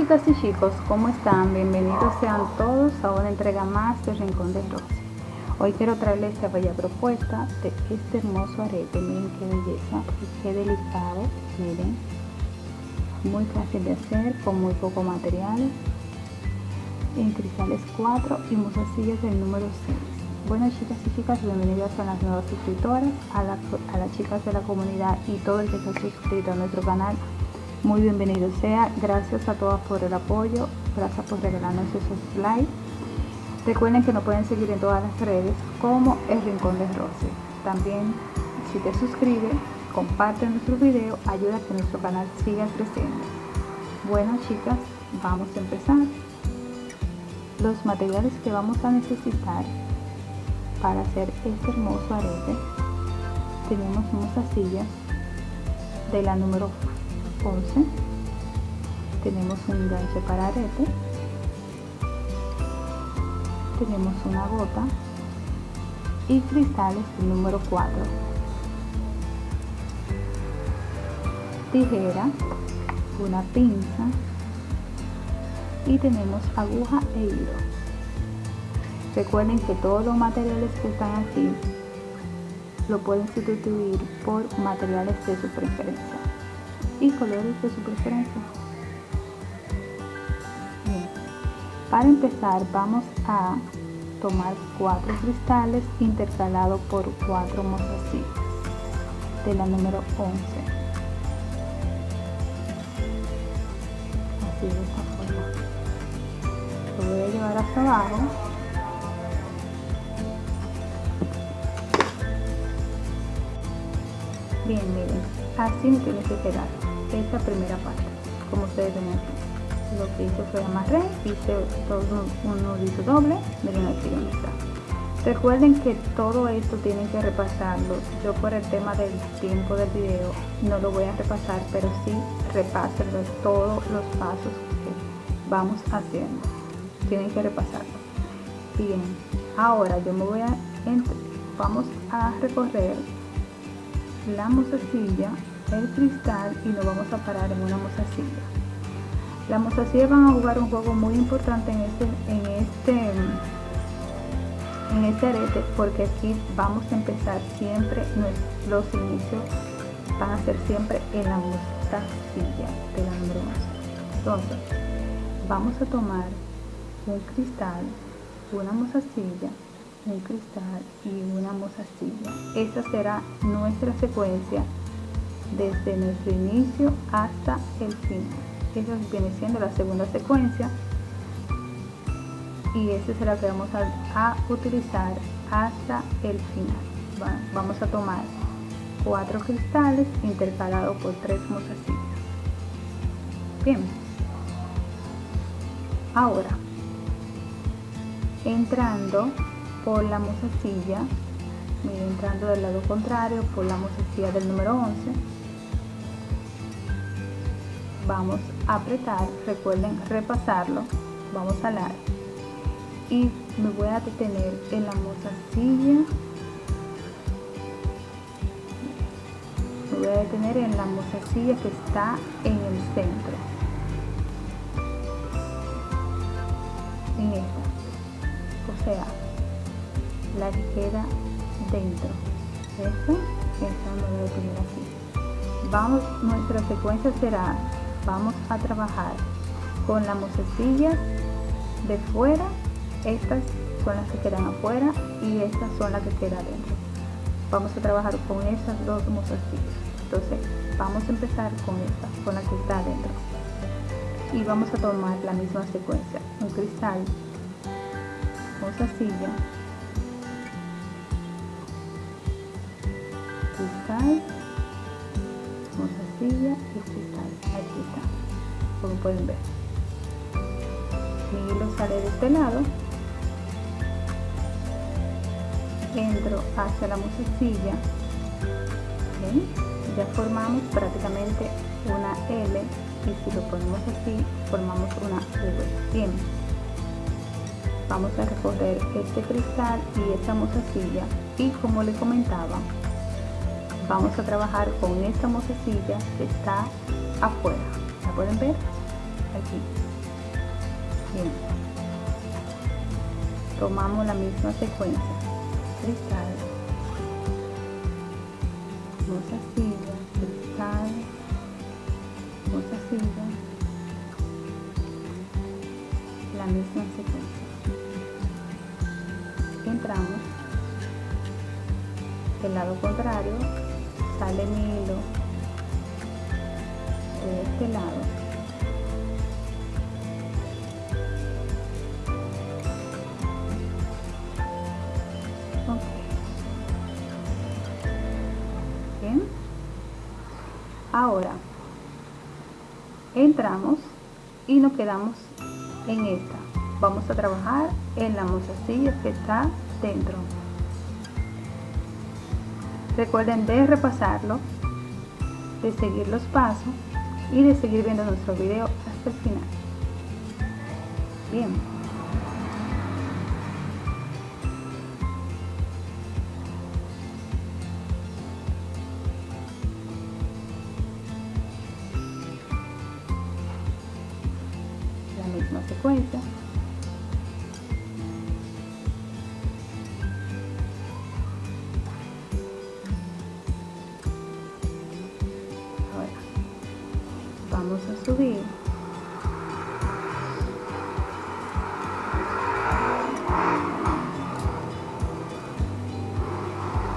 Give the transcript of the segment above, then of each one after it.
Chicas y chicos, ¿cómo están? Bienvenidos sean todos a una entrega más de Rincón de Rosy. Hoy quiero traerles esta bella propuesta de este hermoso arete. Miren qué belleza y qué delicado. Miren, muy fácil de hacer, con muy poco material. En cristales 4 y mozasillas del número 6. Bueno chicas y chicas, bienvenidas a las nuevas suscriptoras, a, a las chicas de la comunidad y todo el que ha suscrito a nuestro canal muy bienvenido sea. Gracias a todas por el apoyo, gracias por regalarnos esos likes. Recuerden que nos pueden seguir en todas las redes como El Rincón de Rosy. También si te suscribes, comparte nuestro video, ayuda a que nuestro canal siga creciendo. Bueno chicas, vamos a empezar. Los materiales que vamos a necesitar para hacer este hermoso arete tenemos sillas de la número 11 tenemos un enganche para arete. Tenemos una gota. Y cristales número 4 tijera una pinza. Y tenemos aguja e hilo. Recuerden que todos los materiales que están aquí lo pueden sustituir por materiales de su preferencia y colores de su preferencia. Para empezar vamos a tomar cuatro cristales intercalados por cuatro mozasillas de la número 11. Así de esta forma. Lo voy a llevar hasta abajo. Bien, miren, así me tiene que quedar esta primera parte como ustedes ven aquí. Lo que hice fue amarré hice todo un nudito doble miren aquí donde está. Recuerden que todo esto tienen que repasarlo. Yo por el tema del tiempo del video no lo voy a repasar pero sí repásenlo todos los pasos que vamos haciendo. Tienen que repasarlo. Bien ahora yo me voy a vamos a recorrer la mozasilla el cristal y nos vamos a parar en una mozasilla. Las mozasillas van a jugar un juego muy importante en este, en este, en este arete porque aquí vamos a empezar siempre, los inicios van a ser siempre en la mozasilla de la número 11. Entonces, vamos a tomar un cristal, una mozasilla, un cristal y una mozasilla. Esta será nuestra secuencia desde nuestro inicio hasta el fin. Eso viene siendo la segunda secuencia y ese será que vamos a, utilizar hasta el final. vamos a tomar cuatro cristales intercalados por tres mozasillas. Bien. Ahora, entrando por la mozasilla, entrando del lado contrario por la mozasilla del número 11, vamos a apretar, recuerden repasarlo, vamos a alar y me voy a detener en la mozasilla, me voy a detener en la mozasilla que está en el centro, en esta, o sea, la que dentro, esta, esta me voy a detener aquí. Vamos, nuestra secuencia será vamos a trabajar con las mozecillas de fuera. Estas son las que quedan afuera y estas son las que quedan dentro vamos a trabajar con esas dos mozecillas entonces vamos a empezar con esta con la que está adentro. Y vamos a tomar la misma secuencia. Un cristal mozasilla cristal mozasilla y cristal aquí está como pueden ver. Mi hilo sale de este lado. Entro hacia la musecilla ya formamos prácticamente una L y si lo ponemos así formamos una V. Bien. Vamos a recorrer este cristal y esta mozasilla y como le comentaba vamos a trabajar con esta mozasilla que está afuera. ¿la pueden ver? aquí. Bien. Tomamos la misma secuencia. Cristal. Mozasilla cristal. Mozasilla la misma secuencia. Entramos. Del lado contrario sale mi hilo de este lado Bien. Ahora entramos y nos quedamos en esta. Vamos a trabajar en la mozasilla que está dentro. Recuerden de repasarlo, de seguir los pasos y de seguir viendo nuestro video hasta el final. Bien. La misma secuencia.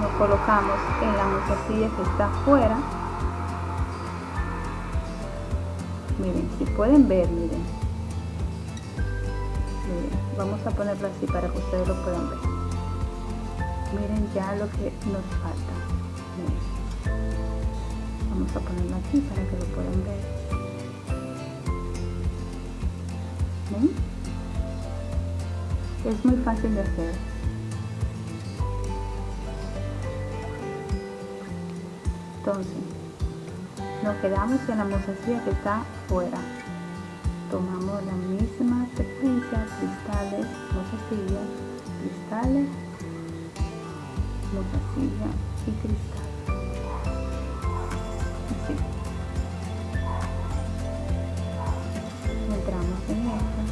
Nos colocamos en la mozasilla que está afuera. Miren si pueden ver miren. Vamos a ponerlo así para que ustedes lo puedan ver. Miren ya lo que nos falta. Vamos a ponerlo aquí para que lo puedan ver. ¿Ven? Es muy fácil de hacer. Entonces, nos quedamos en la mozasilla que está fuera. Tomamos la misma secuencia, cristales, mozasilla, cristales, mozasilla y cristal. Así. Entramos en esta.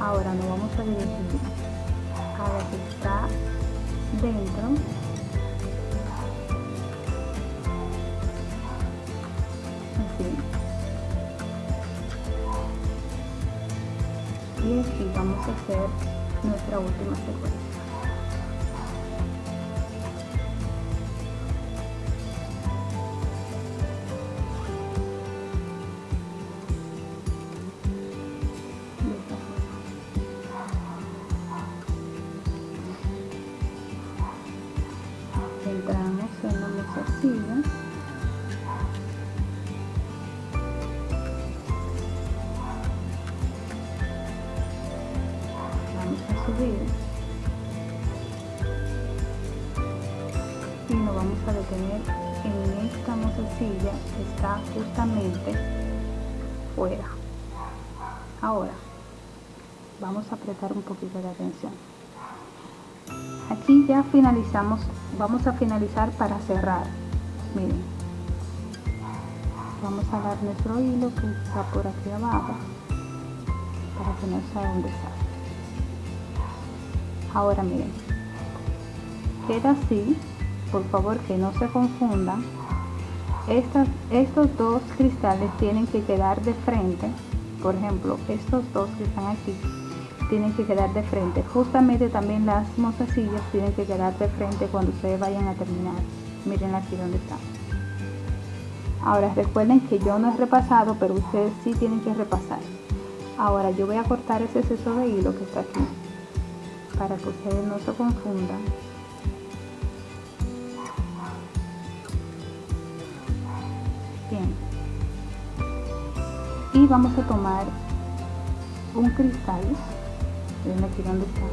Ahora nos vamos a dirigir a la que está dentro. Así. Y aquí vamos a hacer nuestra última secuencia en esta mozasilla está justamente fuera. Ahora vamos a apretar un poquito de atención. Aquí ya finalizamos vamos a finalizar para cerrar. Miren vamos a dar nuestro hilo que está por aquí abajo para que no sea un desastre ahora miren queda así por favor que no se confundan estos dos cristales tienen que quedar de frente por ejemplo estos dos que están aquí tienen que quedar de frente. Justamente también las mozasillas tienen que quedar de frente cuando ustedes vayan a terminar. Miren aquí donde está. Ahora recuerden que yo no he repasado, pero ustedes sí tienen que repasar. Ahora yo voy a cortar ese exceso de hilo que está aquí para que ustedes no se confundan. Y vamos a tomar un cristal Miren aquí donde está.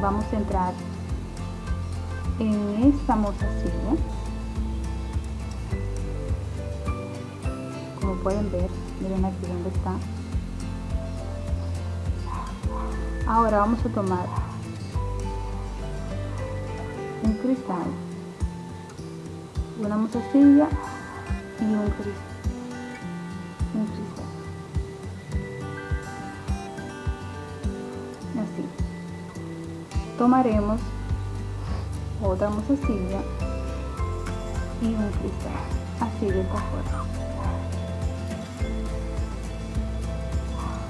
Vamos a entrar en esta mozasilla. Como pueden ver, miren aquí donde está. Ahora vamos a tomar un cristal, una mozasilla y un cristal. Un cristal. Así. Tomaremos otra mozasilla y un cristal. Así de esta forma.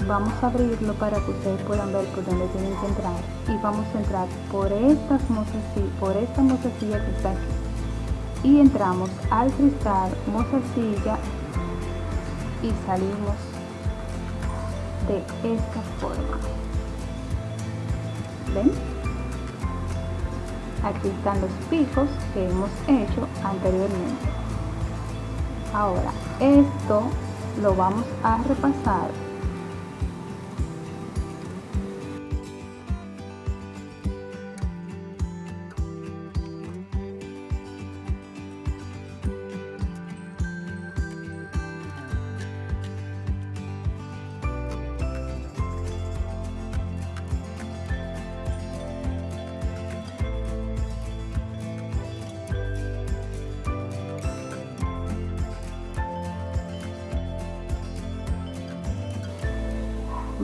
vamos a abrirlo para que ustedes puedan ver por dónde tienen que entrar y vamos a entrar por estas mozasillas, por esta mozasilla que está aquí y entramos al cristal mozasilla y salimos de esta forma. Ven aquí están los picos que hemos hecho anteriormente. Ahora esto lo vamos a repasar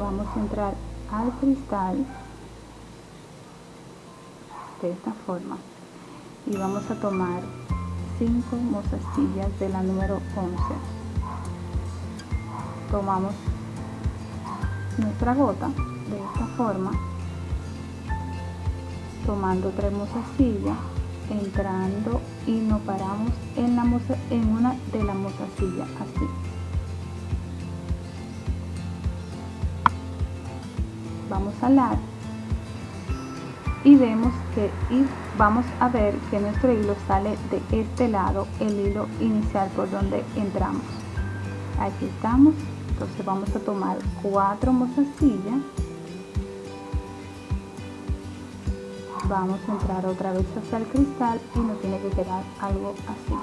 vamos a entrar al cristal de esta forma. Y vamos a tomar 5 mozastillas de la número 11 tomamos nuestra gota de esta forma. Tomando tres mozasillas entrando y nos paramos en, la en una de las mozasillas así vamos a alar y vemos que y vamos a ver que nuestro hilo sale de este lado el hilo inicial por donde entramos. Aquí estamos entonces vamos a tomar cuatro mozasillas vamos a entrar otra vez hacia el cristal y nos tiene que quedar algo así.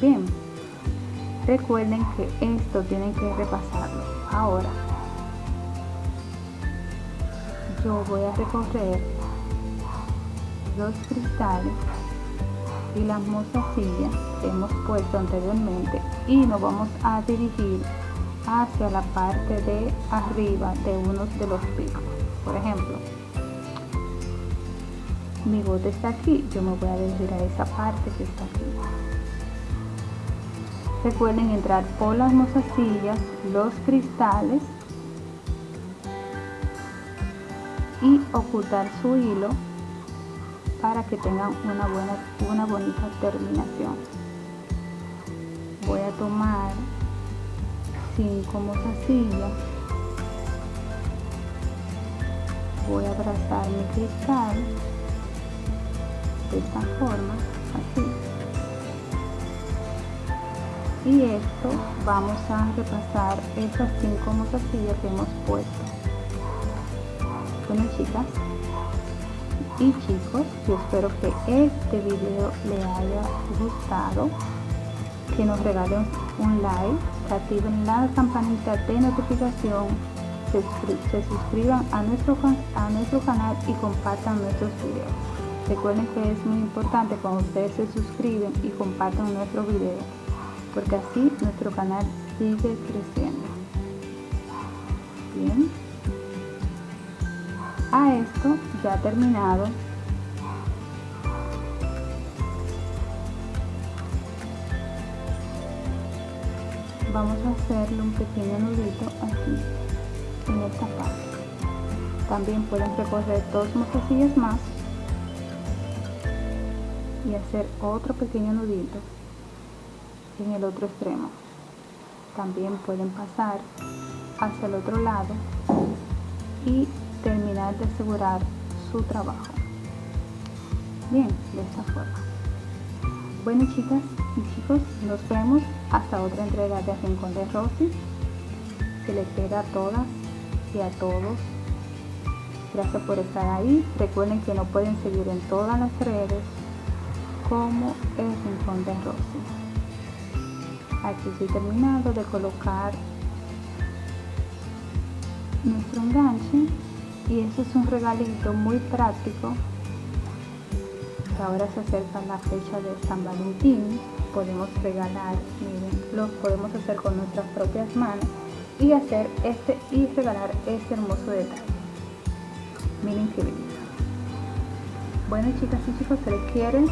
Bien recuerden que esto tienen que repasarlo. Ahora yo voy a recorrer los cristales y las mozasillas que hemos puesto anteriormente y nos vamos a dirigir hacia la parte de arriba de uno de los picos. Por ejemplo mi bote está aquí yo me voy a dirigir a esa parte que está aquí. Recuerden entrar por las mozasillas los cristales y ocultar su hilo para que tengan una buena una bonita terminación. Voy a tomar 5 mozasillas. Voy a abrazar mi cristal de esta forma así. Y esto vamos a repasar esas 5 mozasillas que hemos puesto chicas. Y chicos yo espero que este video le haya gustado que nos regalen un like activen la campanita de notificación se, se suscriban a nuestro, a nuestro canal y compartan nuestros videos. Recuerden que es muy importante cuando ustedes se suscriben y compartan nuestro video porque así nuestro canal sigue creciendo. Bien a esto ya terminado. Vamos a hacerle un pequeño nudito aquí en esta parte. También pueden recorrer dos mozasillas más y hacer otro pequeño nudito en el otro extremo. También pueden pasar hacia el otro lado y terminar de asegurar su trabajo. Bien, de esta forma. Bueno chicas y chicos, nos vemos hasta otra entrega de Rincón de Rosy. Se les queda a todas y a todos. Gracias por estar ahí. Recuerden que nos pueden seguir en todas las redes como el Rincón de Rosy. Aquí estoy terminado de colocar nuestro enganche y eso es un regalito muy práctico que ahora se acerca la fecha de San Valentín, podemos regalar, miren, lo podemos hacer con nuestras propias manos y hacer este y regalar este hermoso detalle. Miren qué belleza. Bueno chicas y chicos, se les quiere